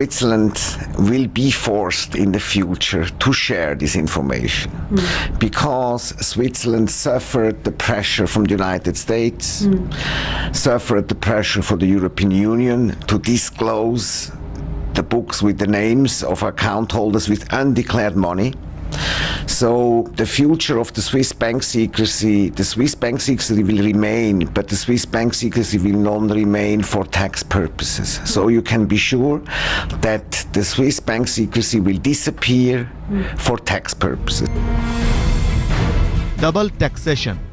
Switzerland will be forced in the future to share this information hmm. because Switzerland suffered the pressure from the United States, hmm. suffered the pressure for the European Union to disclose the books with the names of account holders with undeclared money. So the future of the Swiss bank secrecy, the Swiss bank secrecy will remain, but the Swiss bank secrecy will not remain for tax purposes. So you can be sure that the Swiss bank secrecy will disappear for tax purposes. Double taxation